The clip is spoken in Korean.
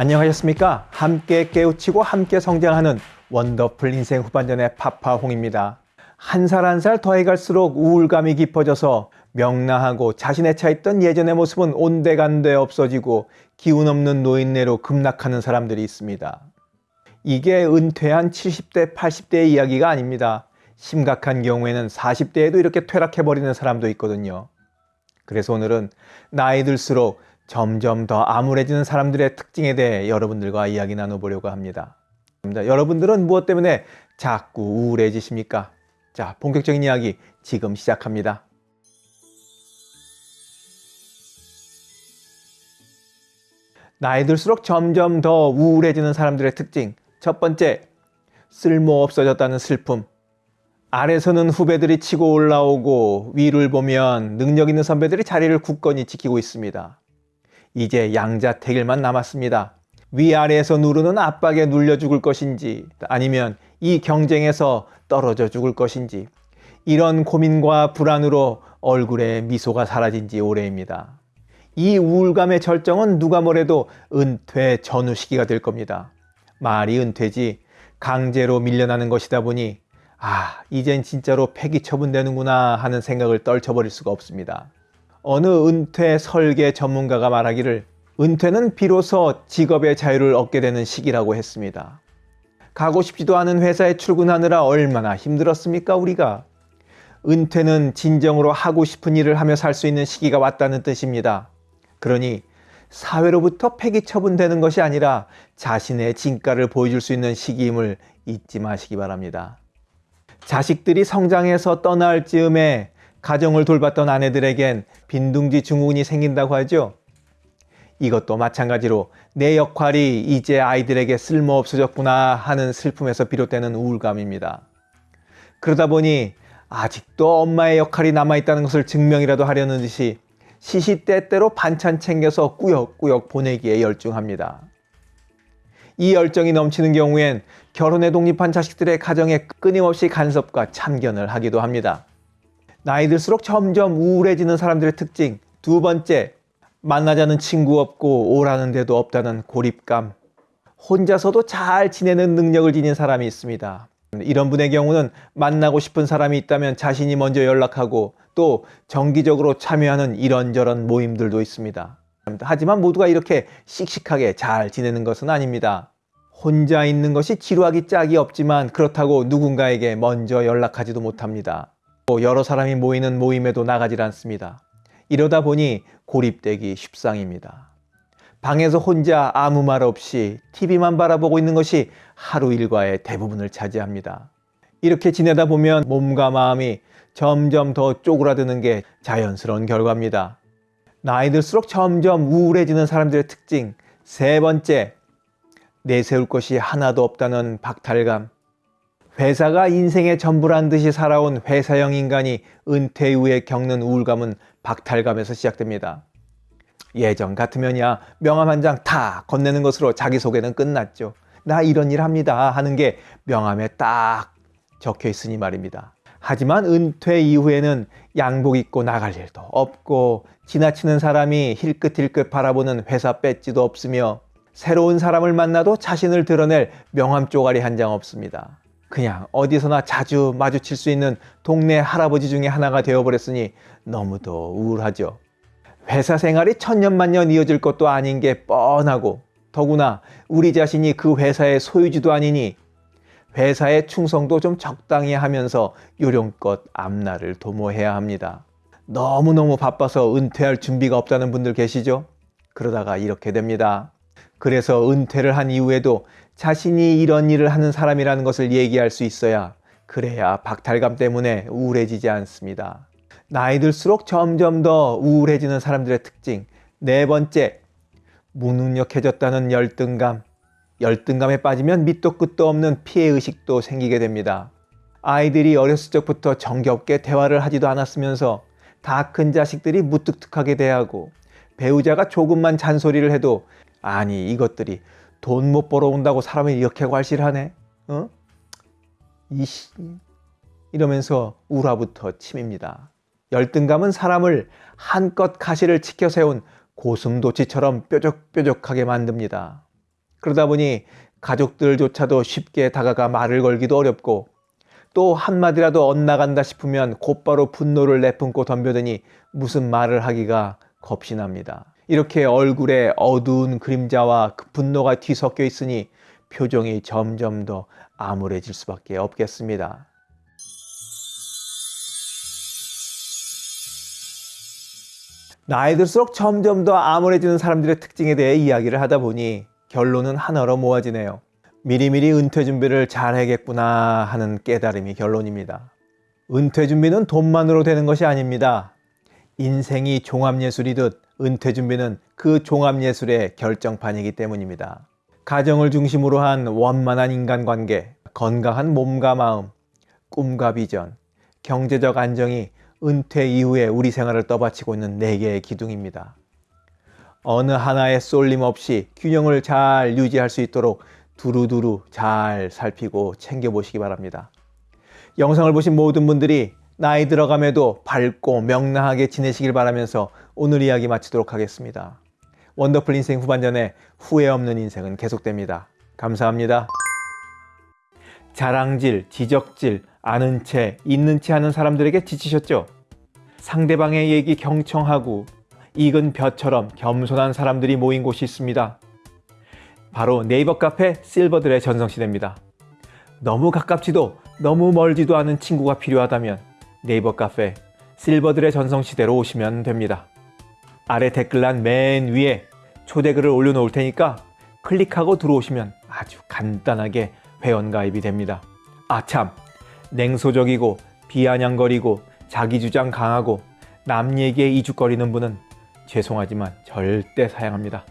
안녕하셨습니까? 함께 깨우치고 함께 성장하는 원더풀 인생 후반전의 파파홍입니다. 한 살 한 살 더해갈수록 우울감이 깊어져서 명랑하고 자신에 차있던 예전의 모습은 온데간데 없어지고 기운 없는 노인네로 급락하는 사람들이 있습니다. 이게 은퇴한 70대, 80대의 이야기가 아닙니다. 심각한 경우에는 40대에도 이렇게 퇴락해버리는 사람도 있거든요. 그래서 오늘은 나이 들수록 점점 더 암울해지는 사람들의 특징에 대해 여러분들과 이야기 나눠보려고 합니다. 여러분들은 무엇 때문에 자꾸 우울해지십니까? 자, 본격적인 이야기 지금 시작합니다. 나이 들수록 점점 더 우울해지는 사람들의 특징. 첫 번째, 쓸모 없어졌다는 슬픔. 아래서는 후배들이 치고 올라오고 위를 보면 능력 있는 선배들이 자리를 굳건히 지키고 있습니다. 이제 양자택일만 남았습니다. 위아래에서 누르는 압박에 눌려 죽을 것인지 아니면 이 경쟁에서 떨어져 죽을 것인지 이런 고민과 불안으로 얼굴에 미소가 사라진 지 오래입니다. 이 우울감의 절정은 누가 뭐래도 은퇴 전후 시기가 될 겁니다. 말이 은퇴지 강제로 밀려나는 것이다 보니 아 이젠 진짜로 폐기 처분되는구나 하는 생각을 떨쳐버릴 수가 없습니다. 어느 은퇴 설계 전문가가 말하기를 은퇴는 비로소 직업의 자유를 얻게 되는 시기라고 했습니다. 가고 싶지도 않은 회사에 출근하느라 얼마나 힘들었습니까 우리가? 은퇴는 진정으로 하고 싶은 일을 하며 살 수 있는 시기가 왔다는 뜻입니다. 그러니 사회로부터 폐기 처분되는 것이 아니라 자신의 진가를 보여줄 수 있는 시기임을 잊지 마시기 바랍니다. 자식들이 성장해서 떠날 즈음에 가정을 돌봤던 아내들에겐 빈둥지 증후군이 생긴다고 하죠. 이것도 마찬가지로 내 역할이 이제 아이들에게 쓸모없어졌구나 하는 슬픔에서 비롯되는 우울감입니다. 그러다 보니 아직도 엄마의 역할이 남아있다는 것을 증명이라도 하려는 듯이 시시때때로 반찬 챙겨서 꾸역꾸역 보내기에 열중합니다. 이 열정이 넘치는 경우엔 결혼에 독립한 자식들의 가정에 끊임없이 간섭과 참견을 하기도 합니다. 나이 들수록 점점 우울해지는 사람들의 특징 두 번째 만나자는 친구 없고 오라는 데도 없다는 고립감 혼자서도 잘 지내는 능력을 지닌 사람이 있습니다. 이런 분의 경우는 만나고 싶은 사람이 있다면 자신이 먼저 연락하고 또 정기적으로 참여하는 이런저런 모임들도 있습니다. 하지만 모두가 이렇게 씩씩하게 잘 지내는 것은 아닙니다. 혼자 있는 것이 지루하기 짝이 없지만 그렇다고 누군가에게 먼저 연락하지도 못합니다. 여러 사람이 모이는 모임에도 나가질 않습니다. 이러다 보니 고립되기 쉽상입니다. 방에서 혼자 아무 말 없이 TV만 바라보고 있는 것이 하루 일과의 대부분을 차지합니다. 이렇게 지내다 보면 몸과 마음이 점점 더 쪼그라드는 게 자연스러운 결과입니다. 나이 들수록 점점 우울해지는 사람들의 특징 세 번째, 내세울 것이 하나도 없다는 박탈감 회사가 인생의 전부란 듯이 살아온 회사형 인간이 은퇴 이후에 겪는 우울감은 박탈감에서 시작됩니다. 예전 같으면야 명함 한 장 다 건네는 것으로 자기소개는 끝났죠. 나 이런 일 합니다 하는 게 명함에 딱 적혀 있으니 말입니다. 하지만 은퇴 이후에는 양복 입고 나갈 일도 없고 지나치는 사람이 힐끗힐끗 바라보는 회사 배지도 없으며 새로운 사람을 만나도 자신을 드러낼 명함 쪼가리 한 장 없습니다. 그냥 어디서나 자주 마주칠 수 있는 동네 할아버지 중에 하나가 되어버렸으니 너무도 우울하죠. 회사 생활이 천년만년 이어질 것도 아닌 게 뻔하고 더구나 우리 자신이 그 회사의 소유주도 아니니 회사의 충성도 좀 적당히 하면서 요령껏 앞날을 도모해야 합니다. 너무너무 바빠서 은퇴할 준비가 없다는 분들 계시죠? 그러다가 이렇게 됩니다. 그래서 은퇴를 한 이후에도 자신이 이런 일을 하는 사람이라는 것을 얘기할 수 있어야 그래야 박탈감 때문에 우울해지지 않습니다. 나이 들수록 점점 더 우울해지는 사람들의 특징 네 번째, 무능력해졌다는 열등감 열등감에 빠지면 밑도 끝도 없는 피해의식도 생기게 됩니다. 아이들이 어렸을 적부터 정겹게 대화를 하지도 않았으면서 다 큰 자식들이 무뚝뚝하게 대하고 배우자가 조금만 잔소리를 해도 아니 이것들이 돈 못 벌어온다고 사람이 이렇게 괄실하네 어? 이씨 이러면서 우라부터 침입니다. 열등감은 사람을 한껏 가시를 치켜 세운 고슴도치처럼 뾰족뾰족하게 만듭니다. 그러다 보니 가족들조차도 쉽게 다가가 말을 걸기도 어렵고 또 한마디라도 엇나간다 싶으면 곧바로 분노를 내뿜고 덤벼드니 무슨 말을 하기가 겁이 납니다. 이렇게 얼굴에 어두운 그림자와 그 분노가 뒤섞여 있으니 표정이 점점 더 암울해질 수밖에 없겠습니다. 나이 들수록 점점 더 암울해지는 사람들의 특징에 대해 이야기를 하다 보니 결론은 하나로 모아지네요. 미리미리 은퇴 준비를 잘 해야겠구나 하는 깨달음이 결론입니다. 은퇴 준비는 돈만으로 되는 것이 아닙니다. 인생이 종합예술이듯 은퇴 준비는 그 종합예술의 결정판이기 때문입니다. 가정을 중심으로 한 원만한 인간관계, 건강한 몸과 마음, 꿈과 비전, 경제적 안정이 은퇴 이후에 우리 생활을 떠받치고 있는 네 개의 기둥입니다. 어느 하나에 쏠림 없이 균형을 잘 유지할 수 있도록 두루두루 잘 살피고 챙겨보시기 바랍니다. 영상을 보신 모든 분들이 나이 들어감에도 밝고 명랑하게 지내시길 바라면서 오늘 이야기 마치도록 하겠습니다. 원더풀 인생 후반전에 후회 없는 인생은 계속됩니다. 감사합니다. 자랑질, 지적질, 아는 채, 있는 채 하는 사람들에게 지치셨죠? 상대방의 얘기 경청하고 익은 벼처럼 겸손한 사람들이 모인 곳이 있습니다. 바로 네이버 카페 실버들의 전성시대입니다. 너무 가깝지도 너무 멀지도 않은 친구가 필요하다면 네이버 카페 실버들의 전성시대로 오시면 됩니다. 아래 댓글란 맨 위에 초대글을 올려놓을 테니까 클릭하고 들어오시면 아주 간단하게 회원가입이 됩니다. 아 참, 냉소적이고 비아냥거리고 자기주장 강하고 남 얘기에 이죽거리는 분은 죄송하지만 절대 사양합니다.